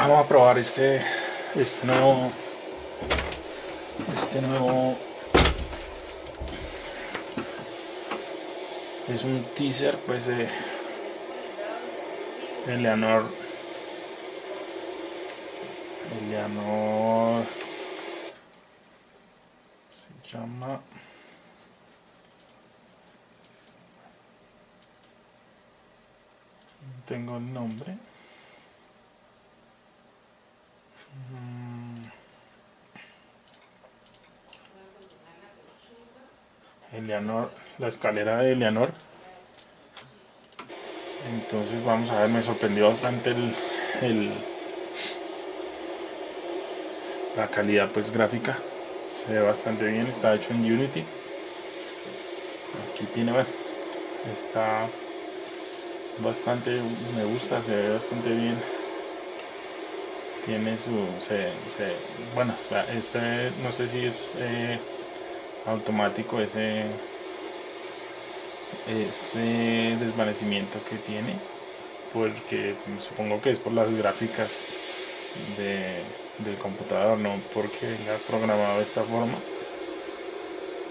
vamos a probar este este nuevo este nuevo. Es un teaser pues de Eleanor. Eleanor. Se llama. Tengo el nombre Eleanor, la escalera de Eleanor. Entonces vamos a ver, me sorprendió bastante el, la calidad pues gráfica. Se ve bastante bien, está hecho en Unity. Aquí tiene, bueno, está bastante, me gusta, se ve bastante bien. Tiene su, se, bueno, este no sé si es eh, automático ese ese desvanecimiento que tiene porque supongo que es por las gráficas del computador no porque venga programado de esta forma.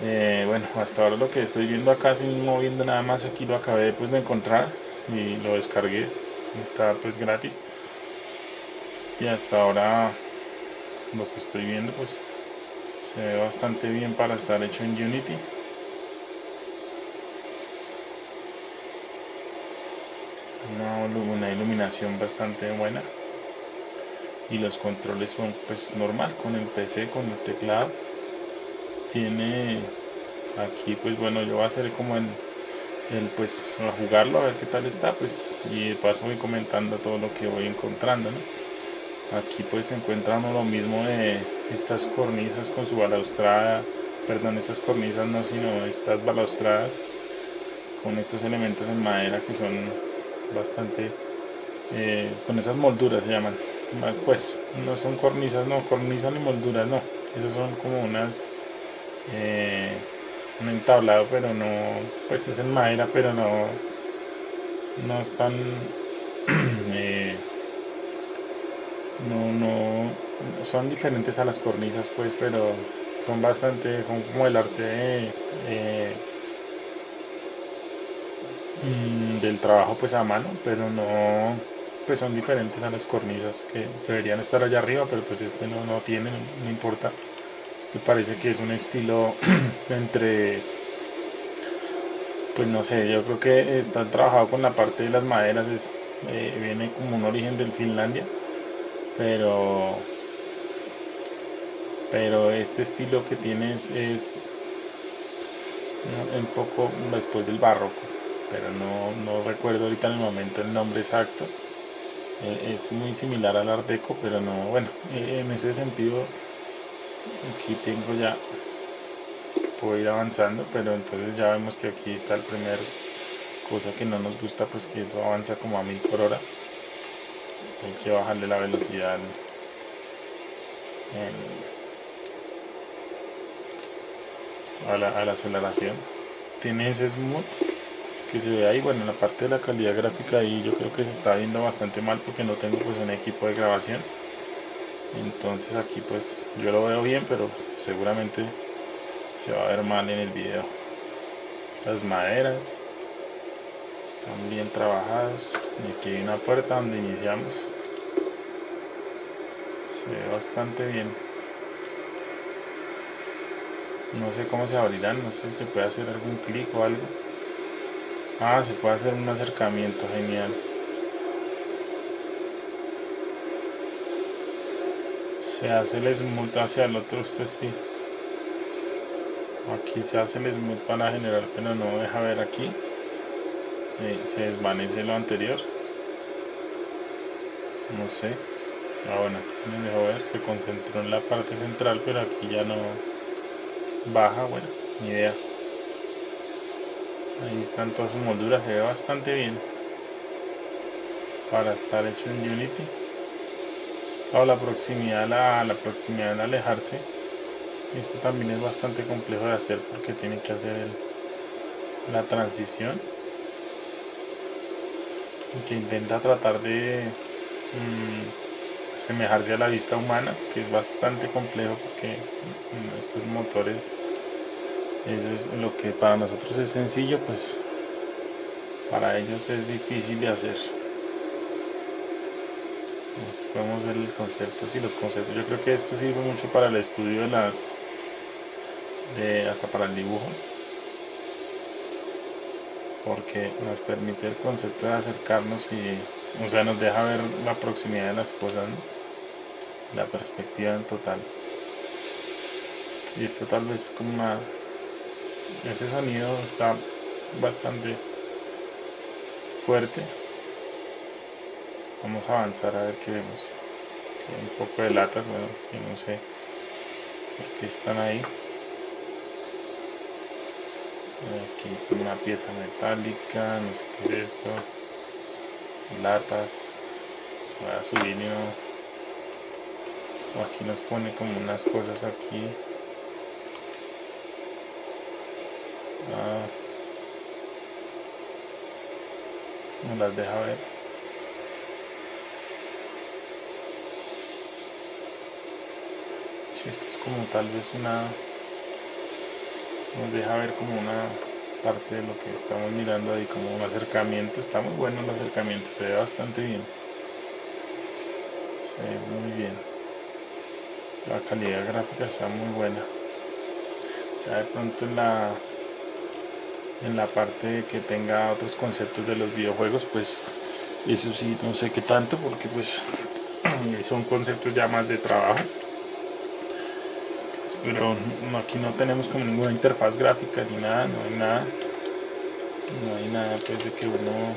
Eh, bueno hasta ahora lo que estoy viendo acá sin moviendo nada más aquí lo acabé pues de encontrar y lo descargué. Está pues gratis. Y hasta ahora lo que estoy viendo pues se ve bastante bien para estar hecho en Unity. Una, iluminación bastante buena. Y los controles son pues normal con el PC con el teclado. Tiene aquí pues bueno yo voy a hacer como el, el pues a jugarlo a ver qué tal está pues y de paso voy comentando todo lo que voy encontrando aquí pues se encuentra uno lo mismo de estas cornisas con su balaustrada perdón esas cornisas no sino estas balaustradas con estos elementos en madera que son bastante eh, con esas molduras se llaman. Pues no son cornisas no cornisas ni molduras no. Esos son como unas eh, un entablado pero no pues es en madera pero no no están eh, no no son diferentes a las cornisas pues pero son bastante como el arte de, Mm, del trabajo pues a mano, pero no pues son diferentes a las cornisas que deberían estar allá arriba, pero pues este no, no tiene, no, importa. Este parece que es un estilo entre pues no sé, yo creo que está trabajado con la parte de las maderas, es, eh, viene como un origen del Finlandia, pero pero este estilo que tiene es, es un poco después del barroco pero no, no recuerdo ahorita en el momento el nombre exacto. Eh, es muy similar al Art Deco, pero no, bueno, eh, en ese sentido aquí tengo ya, puedo ir avanzando, pero entonces ya vemos que aquí está el primer cosa que no nos gusta, pues que eso avanza como a mil por hora. Hay que bajarle la velocidad a, la, a la aceleración. Tiene ese smooth que se ve ahí, bueno, la parte de la calidad gráfica ahí yo creo que se está viendo bastante mal porque no tengo pues un equipo de grabación. Entonces aquí pues yo lo veo bien pero seguramente se va a ver mal en el video. Las maderas están bien trabajados y aquí hay una puerta donde iniciamos. Se ve bastante bien no sé cómo se abrirán, no sé si se puede hacer algún clic o algo Ah, se puede hacer un acercamiento, genial. Se hace el smooth hacia el otro, usted sí. Aquí se hace el smooth para generar, pero no deja ver aquí. Se, desvanece lo anterior. No sé. Ah, bueno, aquí se me dejó ver, se concentró en la parte central, pero aquí ya no baja, bueno, ni idea. Ahí están todas sus molduras, se ve bastante bien para estar hecho en Unity. O la proximidad, la, la proximidad al alejarse. Esto también es bastante complejo de hacer porque tiene que hacer la transición. Que intenta tratar de mm, asemejarse a la vista humana, que es bastante complejo porque estos motores, eso es lo que para nosotros es sencillo, pues para ellos es difícil de hacer. Aquí podemos ver los conceptos y los conceptos. Yo creo que esto sirve mucho para el estudio de las, de hasta para el dibujo porque nos permite el concepto de acercarnos y o sea nos deja ver la proximidad de las cosas la perspectiva en total y esto tal vez como una ese sonido está bastante fuerte. Vamos a avanzar a ver qué vemos. Un poco de latas bueno yo no sé por qué están ahí. Aquí una pieza metálica no sé qué es esto. Latas. Voy a no aquí nos pone como unas cosas aquí ah, no las deja ver. Si esto es como tal vez una nos deja ver como una parte de lo que estamos mirando ahí como un acercamiento. Está muy bueno el acercamiento se ve bastante bien. Se ve muy bien. La calidad gráfica está muy buena. Ya de pronto la en la parte que tenga otros conceptos de los videojuegos pues eso sí no sé qué tanto porque pues son conceptos ya más de trabajo. Pero aquí no tenemos como ninguna interfaz gráfica ni nada, no hay nada. No hay nada pues de que uno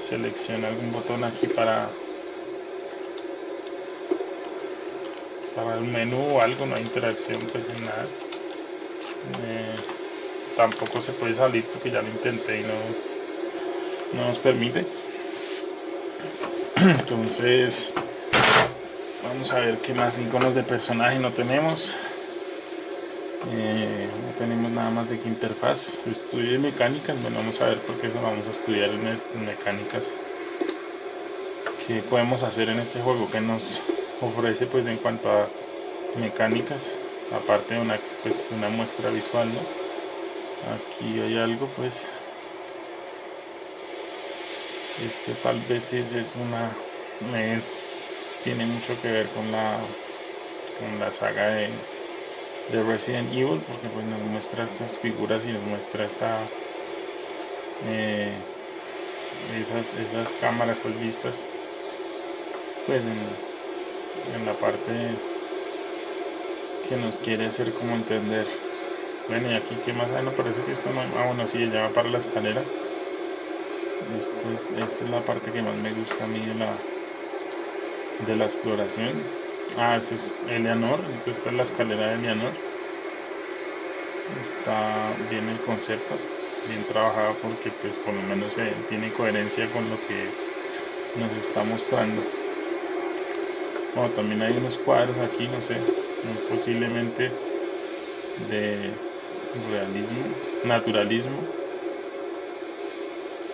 seleccione algún botón aquí para para el menú o algo, no hay interacción pues en nada. Eh, tampoco se puede salir porque ya lo intenté y no, no nos permite. Entonces vamos a ver qué más iconos de personaje no tenemos. Eh, no tenemos nada más de qué interfaz. Estudio de mecánicas bueno vamos a ver porque eso vamos a estudiar mecánicas. Que podemos hacer en este juego que nos ofrece pues en cuanto a mecánicas aparte de una, pues, una muestra visual ¿no? Aquí hay algo pues. Este tal vez es una es tiene mucho que ver con la, con la saga de, de Resident Evil porque pues nos muestra estas figuras y nos muestra esta eh, esas, esas cámaras, esas vistas pues en, en la parte que nos quiere hacer como entender bueno y aquí que más hay no parece que esto no ah bueno sí ya va para la escalera. Esto es, esta es la parte que más me gusta a mí de la de la exploración. Ah, ese es Eleanor entonces esta es la escalera de Eleanor está bien el concepto bien trabajado porque pues por lo menos tiene coherencia con lo que nos está mostrando. Bueno, también hay unos cuadros aquí no sé posiblemente de realismo naturalismo.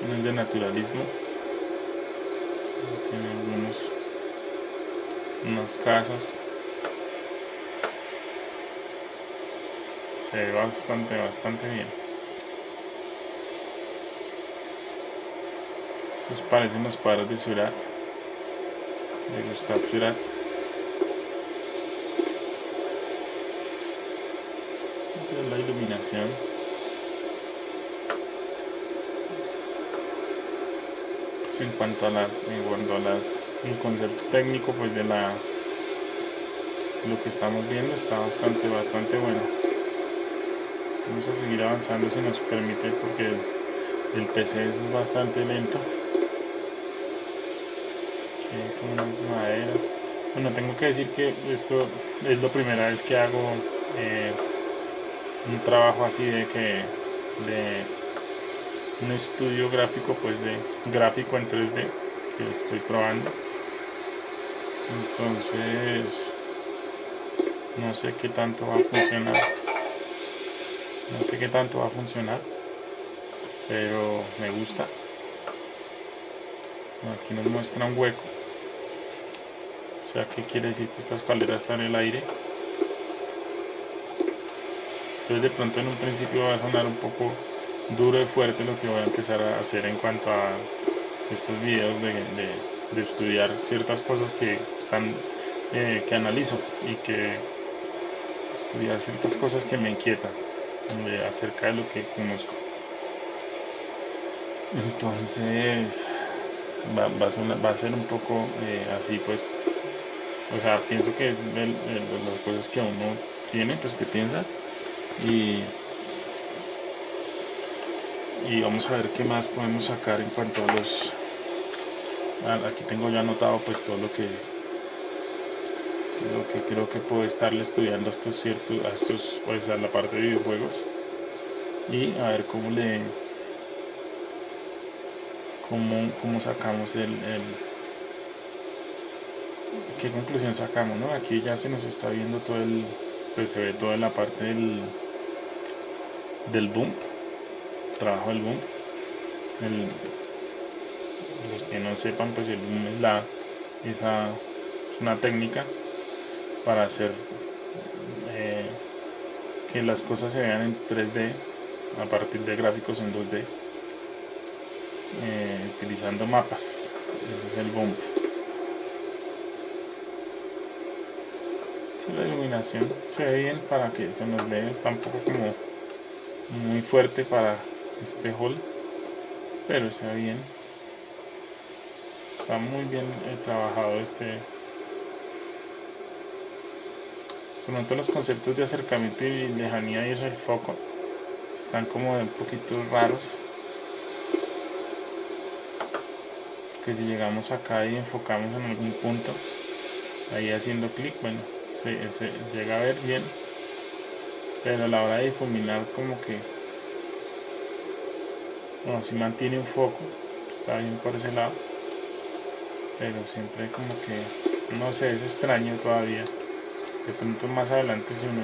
No es de naturalismo. Tiene algunos unas casas. Se ve bastante bastante bien. Estos parecen los cuadros de Surat de Gustav Surat la en cuanto a las en cuanto a las el concepto técnico pues de la lo que estamos viendo está bastante bastante bueno. Vamos a seguir avanzando si nos permite porque el, PC es bastante lento. Con unas maderas. Bueno tengo que decir que esto es la primera vez que hago eh, un trabajo así de que de un estudio gráfico pues de gráfico en 3D que estoy probando. Entonces no sé qué tanto va a funcionar. No sé qué tanto va a funcionar pero me gusta. Aquí nos muestra un hueco. O sea, ¿qué quiere decir que esta escalera está en el aire? Entonces de pronto en un principio va a sonar un poco duro y fuerte lo que voy a empezar a hacer en cuanto a estos videos de, de, estudiar ciertas cosas que están eh, que analizo y que estudiar ciertas cosas que me inquietan acerca de lo que conozco. Entonces va, va, a, ser, un poco eh, así pues o sea pienso que es de, las cosas que uno tiene pues que piensa y y vamos a ver qué más podemos sacar en cuanto a los aquí tengo ya anotado pues todo lo que lo que creo que puedo estarle estudiando a estos ciertos a estos pues a la parte de videojuegos. Y a ver cómo le cómo, cómo sacamos el, el, qué conclusión sacamos no aquí ya se nos está viendo todo el pues se ve toda la parte del del bump trabajo del bump el, los que no sepan pues el boom es la esa es una técnica para hacer eh, que las cosas se vean en 3D a partir de gráficos en 2D eh, utilizando mapas. Ese es el bump la iluminación se ve bien para que se nos vea está un poco como muy fuerte para este hall pero ve bien. Está muy bien trabajado este. Tanto los conceptos de acercamiento y lejanía y eso del foco están como un poquito raros. Que si llegamos acá y enfocamos en algún punto ahí haciendo clic bueno se llega a ver bien pero a la hora de difuminar como que bueno, si mantiene un foco está bien por ese lado pero siempre como que no sé es extraño todavía. De pronto más adelante si uno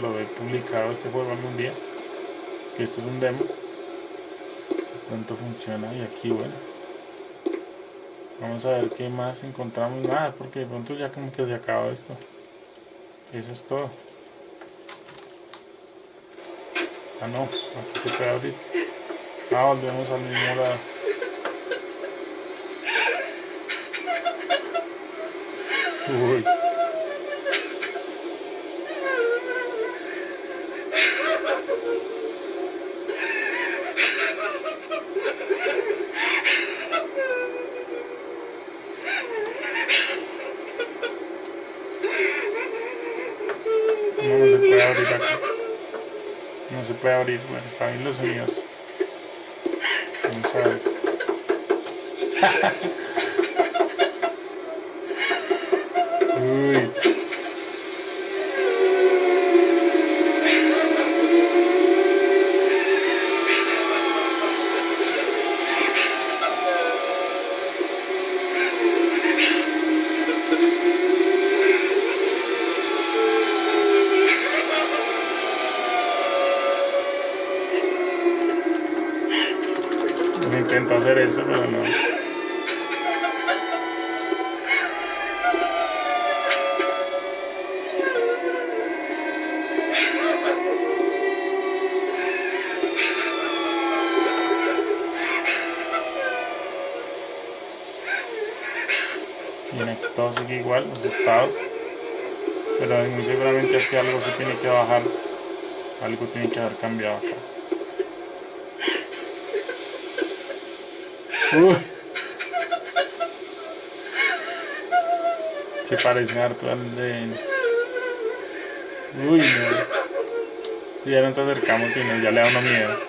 lo ve publicado este juego algún día que esto es un demo de pronto funciona y aquí bueno vamos a ver qué más encontramos. Nada porque de pronto ya como que se acaba esto. Eso es todo ah no aquí se puede abrir ah volvemos al mismo lado Uy. No, se puede abrir acá. No se puede abrir. Bueno, están bien los sonidos. Vamos a ver. Uy. todo sigue igual, los estados. Pero muy seguramente aquí algo se tiene que bajar. Algo tiene que haber cambiado acá. Uy. se parece harto al de uy no. Ya nos acercamos y no, ya le da uno miedo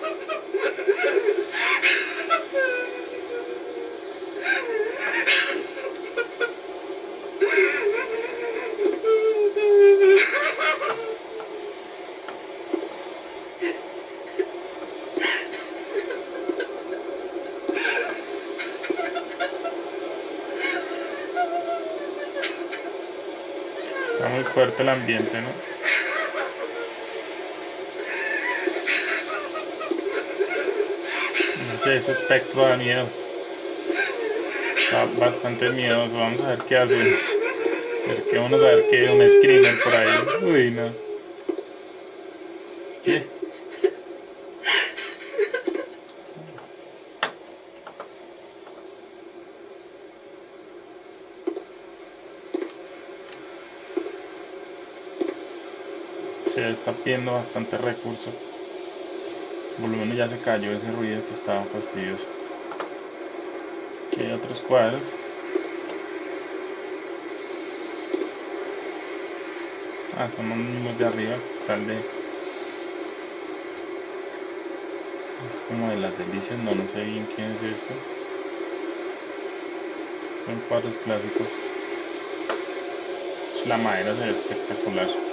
fuerte el ambiente, ¿no? No sé, ese espectro da miedo. Está bastante miedoso. Vamos a ver qué hacemos. Acerquémonos a ver qué un screamer por ahí. Uy, no. ¿Qué? Se está pidiendo bastante recurso. Menos ya se cayó ese ruido que estaba fastidioso. Aquí hay otros cuadros. Ah, son los mismos de arriba, que está el de... Es como de las delicias, no, no sé bien quién es este. Son cuadros clásicos. La madera se ve espectacular.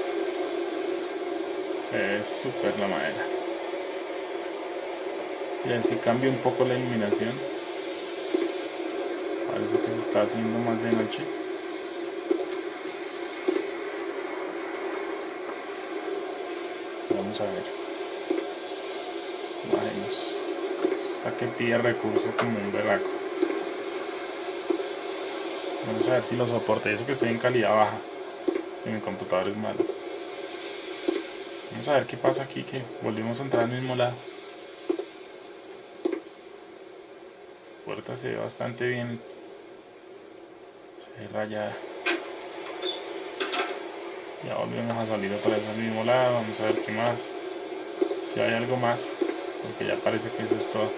Ve súper la madera. Y así cambia un poco la iluminación. Parece que se está haciendo más de noche. Vamos a ver. Bajemos. Hasta que pide recurso como un berraco. Vamos a ver si lo soporte. Eso que estoy en calidad baja. Y mi computador es malo. Vamos a ver qué pasa aquí. Que volvimos a entrar al mismo lado. La puerta se ve bastante bien. Se ve rayada. Ya volvemos a salir otra vez al mismo lado, vamos a ver qué más. Si hay algo más, porque ya parece que eso es todo.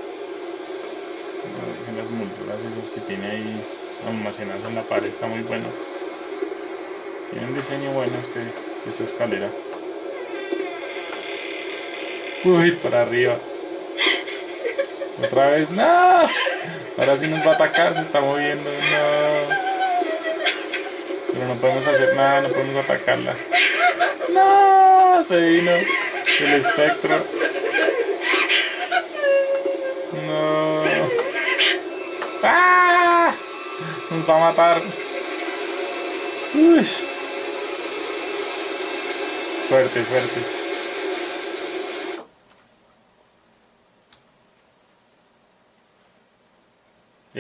las molduras esas que tiene ahí almacenadas en la pared está muy bueno. Tiene un diseño bueno este, esta escalera. Uy, para arriba. Otra vez, no. Ahora sí nos va a atacar, se está moviendo, no. Pero no podemos hacer nada, no podemos atacarla. ¡No! Se vino el espectro. No. ¡Ah! Nos va a matar. Uy. Fuerte, fuerte.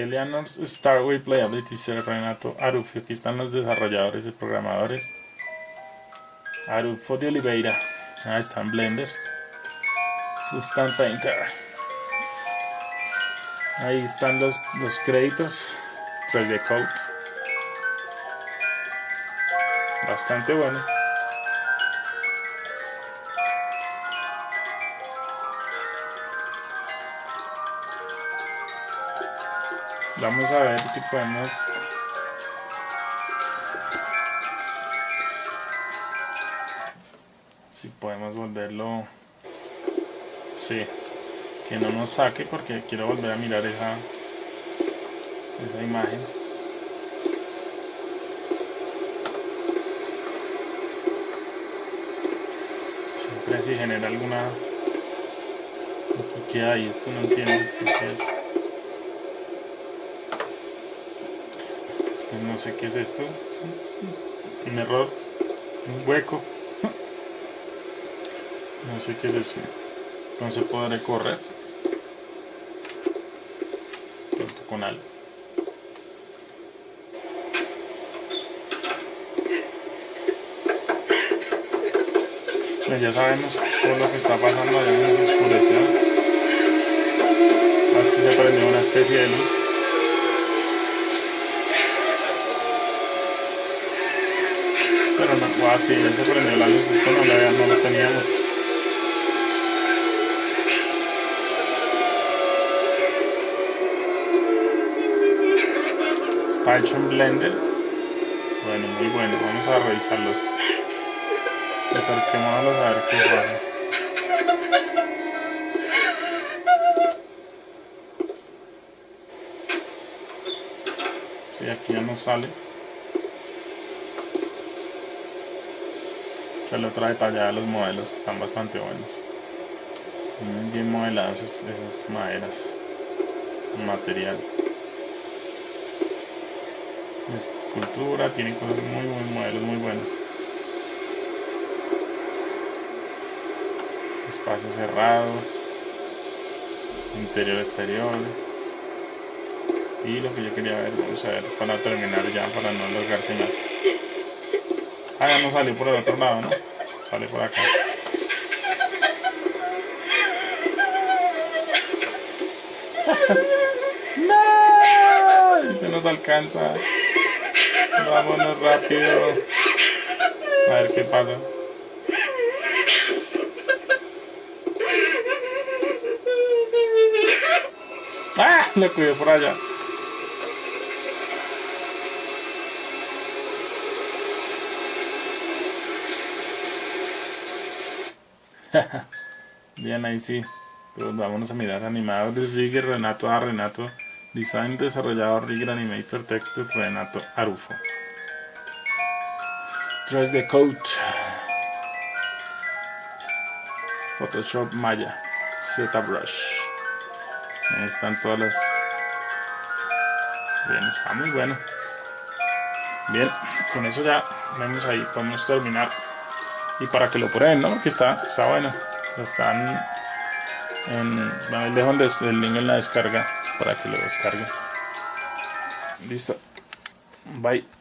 Eleanor's Starway Playability Sir Renato Arufio. Aquí están los desarrolladores y programadores. Arufo de Oliveira. Ahí están Blender. Substance Painter. Ahí están los, los créditos. 3D Code. Bastante bueno. Vamos a ver si podemos. Si podemos volverlo. Sí. Que no nos saque porque quiero volver a mirar esa esa imagen. Siempre si genera alguna. Aquí que hay esto no entiendo esto es no sé qué es esto. Un error un hueco. No sé qué es eso. No se podré correr. Pronto con algo. Pues ya sabemos todo lo que está pasando allá en oscureció así se prendió una especie de luz pero no, ah, sí, se prendió la luz, esto no lo, no lo teníamos. Está hecho en Blender. Bueno, muy bueno, vamos a revisarlos. Acerquémonos a ver qué pasa. Sí, aquí ya no sale. Le otra detallada de los modelos que están bastante buenos. bien modeladas esas, maderas, material. Esta escultura tiene cosas muy, muy modelos muy buenos. Espacios cerrados, interior exterior. Y lo que yo quería ver, vamos a ver para terminar ya, para no alargarse más. Ah, ya no salió por el otro lado, ¿no? Sale por acá. ¡No! Se nos alcanza. Vámonos rápido. A ver qué pasa. ¡Ah! Lo cuidé por allá. Bien, ahí sí. Pero vámonos a mirar animadores Rigger Renato A. Renato. Design desarrollador Rigger Animator Texture Renato Arufo. 3D Code. Photoshop Maya. ZBrush. Ahí están todas las... Bien, está muy bueno. Bien, con eso ya vemos ahí, podemos terminar. Y para que lo prueben, ¿no? Porque está, está bueno. Están en... Bueno, les dejo el link en la descarga para que lo descarguen. Listo. Bye.